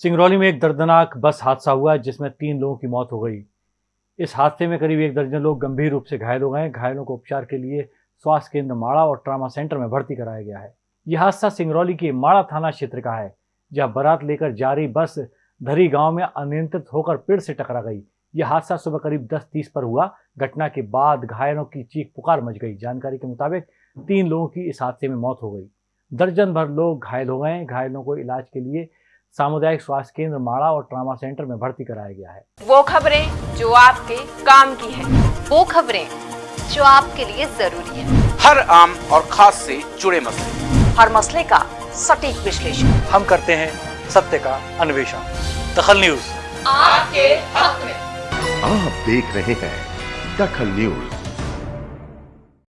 सिंगरौली में एक दर्दनाक बस हादसा हुआ जिसमें तीन लोगों की मौत हो गई। इस हादसे में करीब एक दर्जन लोग गंभीर रूप से घायल हो गए घायलों को उपचार के लिए स्वास्थ्य केंद्र माड़ा और ट्रामा सेंटर में भर्ती कराया गया है। यह हादसा सिंगरौली के माड़ा थाना क्षेत्र का है, जहाँ बारात लेकर जा रही बस धरी गाँव में अनियंत्रित होकर पेड़ से टकरा गई। यह हादसा सुबह करीब दस तीस पर हुआ। घटना के बाद घायलों की चीख पुकार मच गई। जानकारी के मुताबिक तीन लोगों की इस हादसे में मौत हो गई। दर्जन भर लोग घायल हो गए घायलों को इलाज के लिए सामुदायिक स्वास्थ्य केंद्र माड़ा और ट्रामा सेंटर में भर्ती कराया गया है। वो खबरें जो आपके काम की है। वो खबरें जो आपके लिए ज़रूरी है। हर आम और खास से जुड़े मसले। हर मसले का सटीक विश्लेषण। हम करते हैं सत्य का अन्वेषण। दखल न्यूज़। आपके हक में। आप देख रहे हैं दखल न्यूज़।